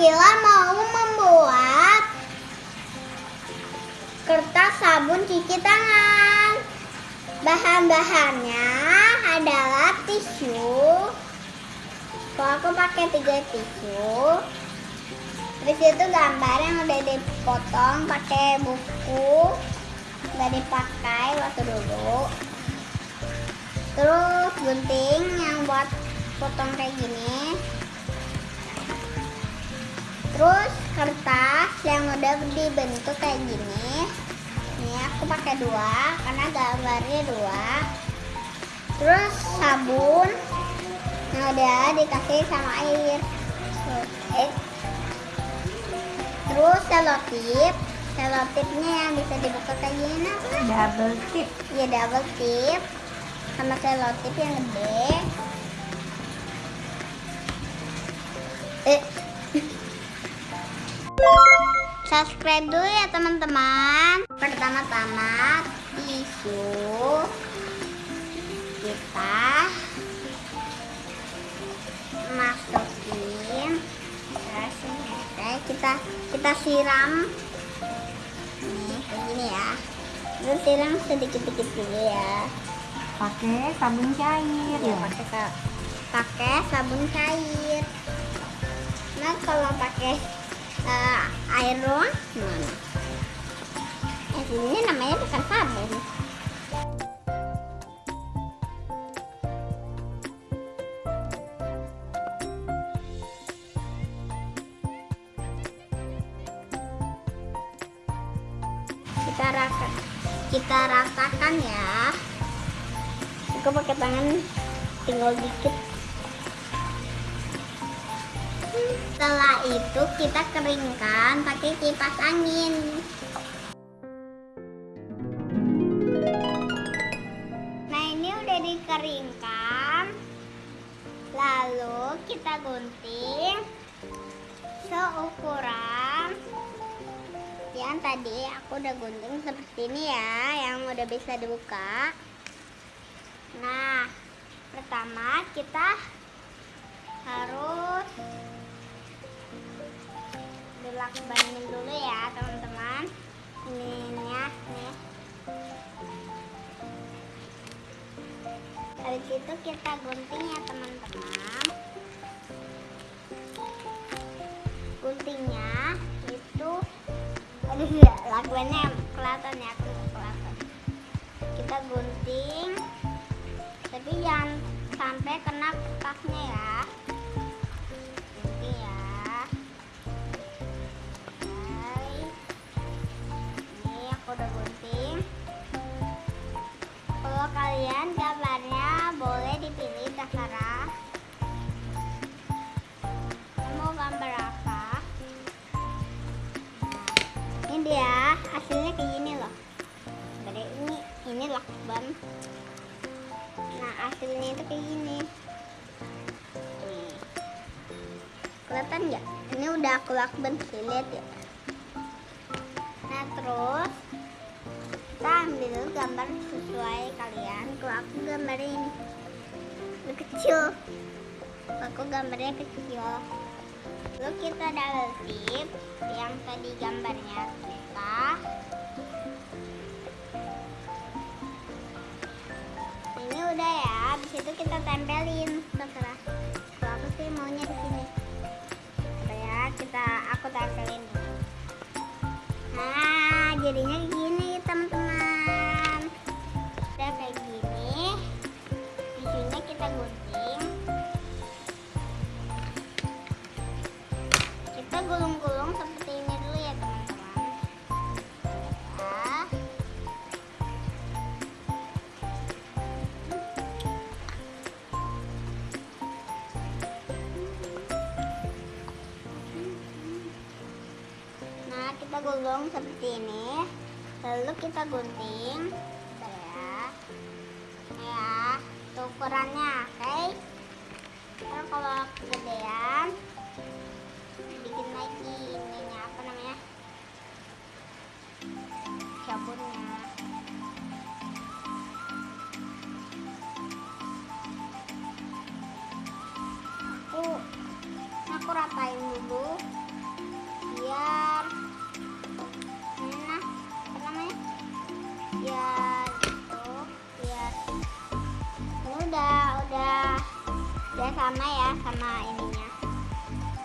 Akila mau membuat kertas sabun cuci tangan. Bahan-bahannya adalah tisu. Kalau aku pakai tiga tisu. Terus itu gambar yang udah dipotong pakai buku. Nggak dipakai waktu dulu. Terus gunting yang buat potong kayak gini. Terus kertas yang udah dibentuk kayak gini. Ini aku pakai dua karena gambarnya dua. Terus sabun yang udah dikasih sama air. Terus selotip. Selotipnya yang bisa dibuka kayak gini apa? Double tip. Ya double tip sama selotip yang gede. Eh. Subscribe dulu ya teman-teman. Pertama-tama tisu kita masukin terus ini, oke, kita kita siram nih kayak gini ya. Terus siram sedikit-sedikit dulu ya. Pakai sabun cair Ya, ya. pakai pakai sabun cair. Nah, kalau pakai eh, air doang? Eh, ini namanya bukan sabun. Kita rasa kita rasakan ya. Aku pakai tangan tinggal dikit. Setelah itu kita keringkan pakai kipas angin. Nah ini udah dikeringkan. Lalu kita gunting seukuran yang tadi aku udah gunting seperti ini ya, yang udah bisa dibuka. Nah, pertama kita harus dilakbanin dulu ya teman-teman. Ininya nih. Habis itu kita gunting ya teman-teman. Guntingnya itu aduh ya lakbannya kelihatan ya aku kelihatan. Kita gunting tapi jangan sampai kena kertasnya ya kayak Kelihatan nggak? Ini udah aku lakban sih, lihat ya. Nah terus Kita ambil gambar sesuai kalian. Kalau aku gambarin Ini kecil. Aku gambarnya kecil. Lalu kita tip Yang tadi gambarnya kita. Ini udah ya habis itu kita tempelin. Terserah. Kalau aku sih maunya di sini. Coba ya kita aku tempelin. Nah jadinya gini teman-teman gulung seperti ini. Lalu kita gunting. Ya. Ya, ukurannya, oke? Ntar kalau kegedean, sama ya sama ininya.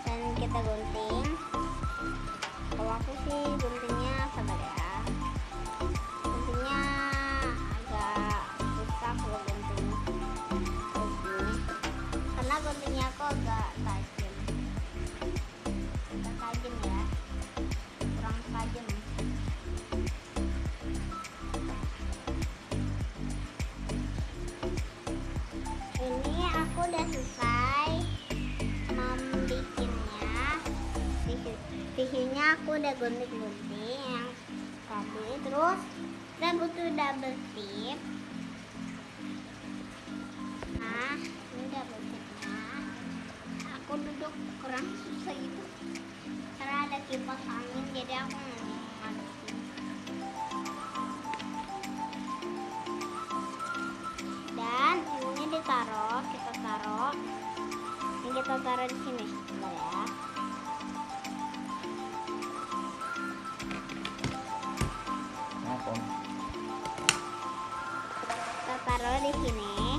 Dan kita gunting. Kalau aku sih guntingnya aku udah gunting-gunting. Yang tadi terus kita butuh double tip. Nah ini double tipnya. Aku duduk kurang susah gitu. Karena ada kipas angin jadi aku ngadusin dan ini ditaruh kita taruh. Ini kita taruh di sini sebentar ya di sini.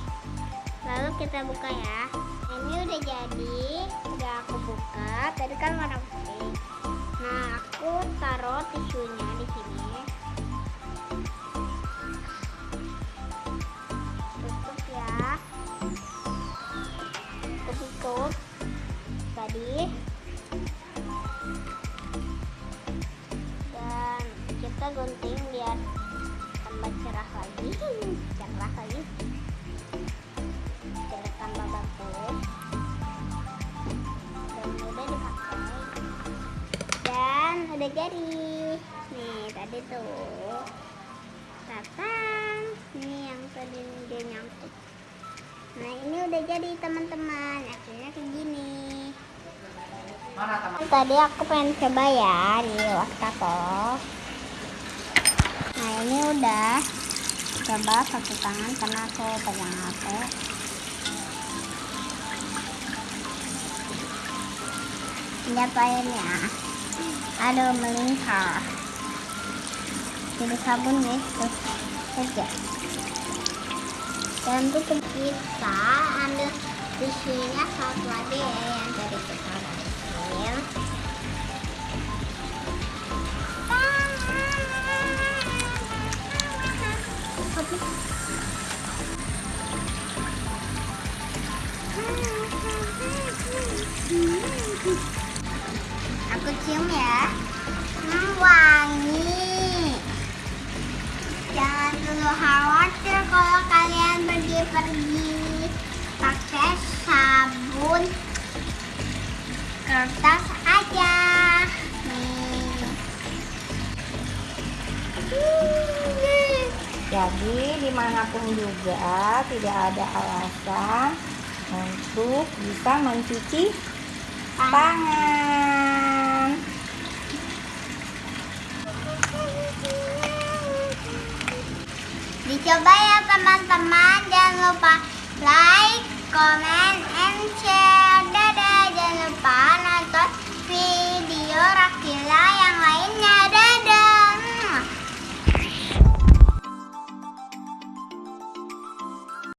Lalu kita buka ya. Ini udah jadi udah aku buka. Tadi kan warna putih. Nah aku taruh tisunya di sini. Tutup ya. Aku tutup tadi. Dan kita gunting biar tambah cerah lagi cerah lagi jadi nih tadi tuh. Tatang ini yang tadi dia nyangkut. Nah ini udah jadi teman-teman. Akhirnya kayak gini. Tadi aku pengen coba ya di wastafel nah ini udah. Coba satu tangan karena aku pegang HP ya. Aduh melingkar jadi sabun nih terus aja dan tutup kita ambil tisunya satu lagi ya yang tadi kita pergi-pergi pakai sabun kertas aja. Nih. Jadi di mana pun juga tidak ada alasan untuk bisa mencuci tangan. Dicoba ya teman-teman, Like, comment.